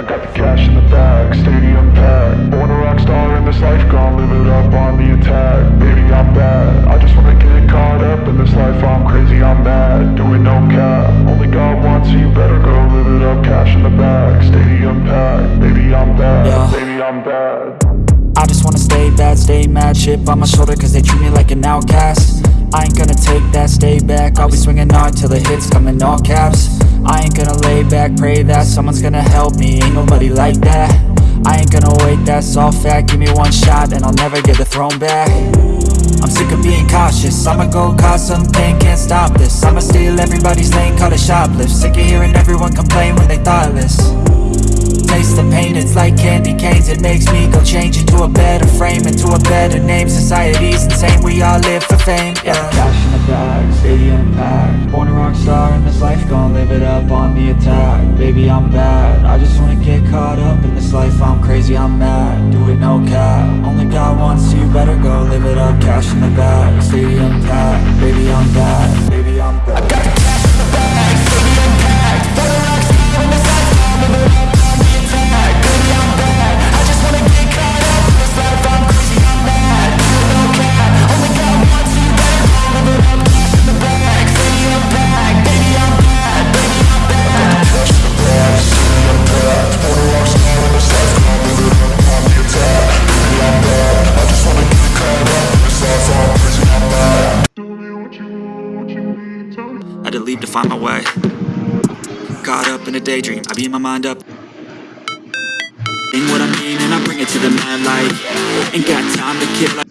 I got the cash in the bag, stadium packed. Born a rock star in this life, gon' live it up on the attack. Baby, I'm bad, I just wanna get caught up in this life. I'm crazy, I'm mad, doing no cap. Only God wants you, better go live it up. Cash in the bag, stadium packed. Baby, I'm bad, Yeah. baby, I'm bad. I just wanna stay bad, stay mad. Chip on my shoulder cause they treat me like an outcast. I ain't gonna take that, stay back. I'll be swinging hard till the hits come in all caps I ain't gonna lay back, pray that someone's gonna help me. Ain't nobody like that. I ain't gonna wait, that's all fact. Give me one shot and I'll never get the throne back. I'm sick of being cautious. I'ma go cause something, can't stop this. I'ma steal everybody's lane, call it shoplift. Sick of hearing everyone complain when they thoughtless. Taste the pain, it's like candy canes. It makes me go change into a better frame Into a better name, society's insane We all live for fame, yeah gon' live it up on the attack. Baby, I'm bad, I just wanna get caught up in this life. I'm crazy, I'm mad, do it no cap. Only God wants you, better go live it up. Cash in the bag, stadium packed Had to leave to find my way. Caught up in a daydream, I beat my mind up. In what I mean and I bring it to the mad light. Ain't got time to kill